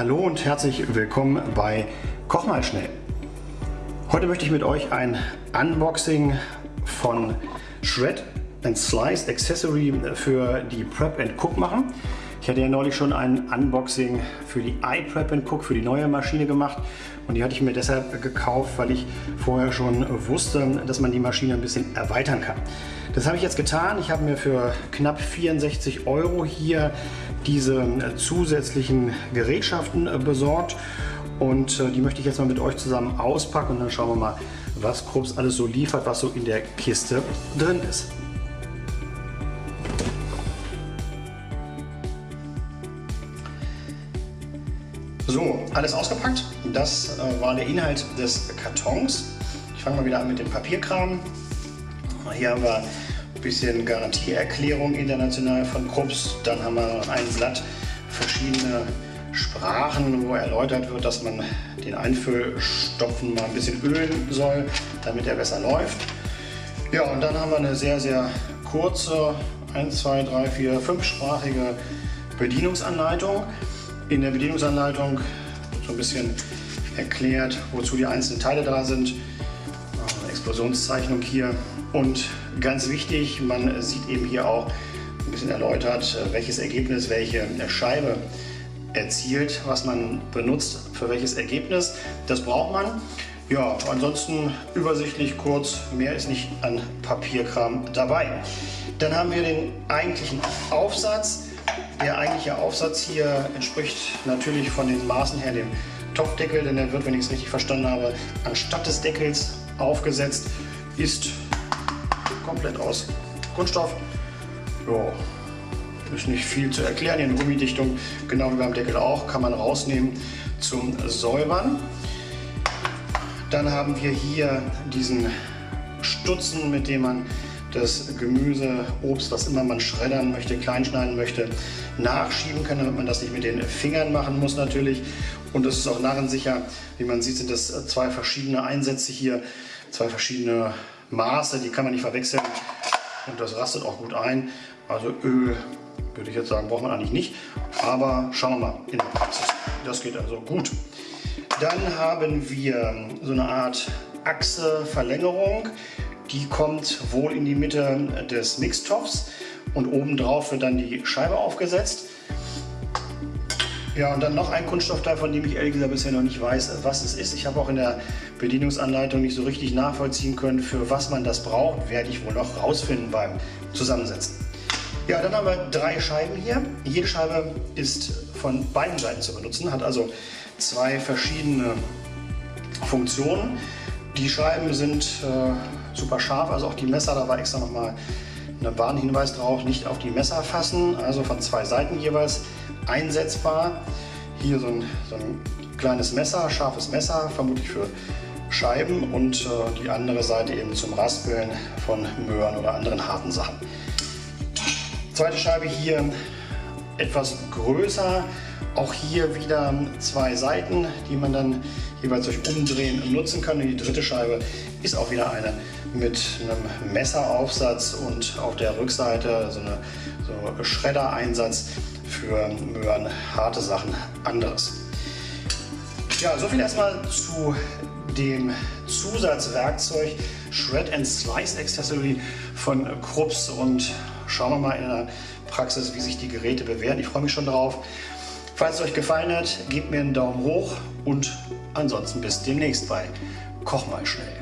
Hallo und herzlich willkommen bei Koch mal schnell. Heute möchte ich mit euch ein Unboxing von Shred and Slice Accessory für die Prep and Cook machen. Hatte ja neulich schon ein Unboxing für die iPrep Cook, für die neue Maschine gemacht und die hatte ich mir deshalb gekauft, weil ich vorher schon wusste, dass man die Maschine ein bisschen erweitern kann. Das habe ich jetzt getan. Ich habe mir für knapp 64 Euro hier diese zusätzlichen Gerätschaften besorgt und äh, die möchte ich jetzt mal mit euch zusammen auspacken und dann schauen wir mal, was Krups alles so liefert, was so in der Kiste drin ist. So, alles ausgepackt. Das äh, war der Inhalt des Kartons. Ich fange mal wieder an mit dem Papierkram. Hier haben wir ein bisschen Garantieerklärung international von Krups. Dann haben wir ein Blatt verschiedene Sprachen, wo erläutert wird, dass man den Einfüllstopfen mal ein bisschen ölen soll, damit er besser läuft. Ja, und dann haben wir eine sehr, sehr kurze 1, 2, 3, 4, 5-sprachige Bedienungsanleitung. In der Bedienungsanleitung so ein bisschen erklärt, wozu die einzelnen Teile da sind. Eine Explosionszeichnung hier. Und ganz wichtig, man sieht eben hier auch ein bisschen erläutert, welches Ergebnis welche Scheibe erzielt, was man benutzt, für welches Ergebnis. Das braucht man. Ja, ansonsten übersichtlich kurz, mehr ist nicht an Papierkram dabei. Dann haben wir den eigentlichen Aufsatz. Der eigentliche Aufsatz hier entspricht natürlich von den Maßen her dem Topfdeckel, denn der wird, wenn ich es richtig verstanden habe, anstatt des Deckels aufgesetzt, ist komplett aus Kunststoff. Ja, ist nicht viel zu erklären. Hier eine Gummidichtung, genau wie beim Deckel auch, kann man rausnehmen zum Säubern. Dann haben wir hier diesen Stutzen, mit dem man das Gemüse, Obst, was immer man schreddern möchte, kleinschneiden möchte, nachschieben kann, damit man das nicht mit den Fingern machen muss natürlich. Und das ist auch narrensicher. Wie man sieht, sind das zwei verschiedene Einsätze hier, zwei verschiedene Maße, die kann man nicht verwechseln. Und das rastet auch gut ein. Also Öl würde ich jetzt sagen, braucht man eigentlich nicht. Aber schauen wir mal in der Praxis. Das geht also gut. Dann haben wir so eine Art Achse-Verlängerung. Die kommt wohl in die Mitte des Mixtopfs und obendrauf wird dann die Scheibe aufgesetzt. Ja, und dann noch ein Kunststoffteil, von dem ich ehrlich gesagt bisher noch nicht weiß, was es ist. Ich habe auch in der Bedienungsanleitung nicht so richtig nachvollziehen können, für was man das braucht. Werde ich wohl noch rausfinden beim Zusammensetzen. Ja, dann haben wir drei Scheiben hier. Jede Scheibe ist von beiden Seiten zu benutzen, hat also zwei verschiedene Funktionen. Die Scheiben sind äh, super scharf, also auch die Messer, da war extra nochmal ein Warnhinweis drauf, nicht auf die Messer fassen, also von zwei Seiten jeweils einsetzbar. Hier so ein, so ein kleines Messer, scharfes Messer, vermutlich für Scheiben und äh, die andere Seite eben zum Raspeln von Möhren oder anderen harten Sachen. Zweite Scheibe hier etwas größer. Auch hier wieder zwei Seiten, die man dann jeweils durch Umdrehen nutzen kann. Und die dritte Scheibe ist auch wieder eine mit einem Messeraufsatz und auf der Rückseite so, eine, so Schredder-Einsatz für Möhren, harte Sachen, anderes. Ja, soviel erstmal zu dem Zusatzwerkzeug Shred and Slice Accessory von Krups und Schauen wir mal in der Praxis, wie sich die Geräte bewähren. Ich freue mich schon drauf. Falls es euch gefallen hat, gebt mir einen Daumen hoch und ansonsten bis demnächst bei Koch mal schnell.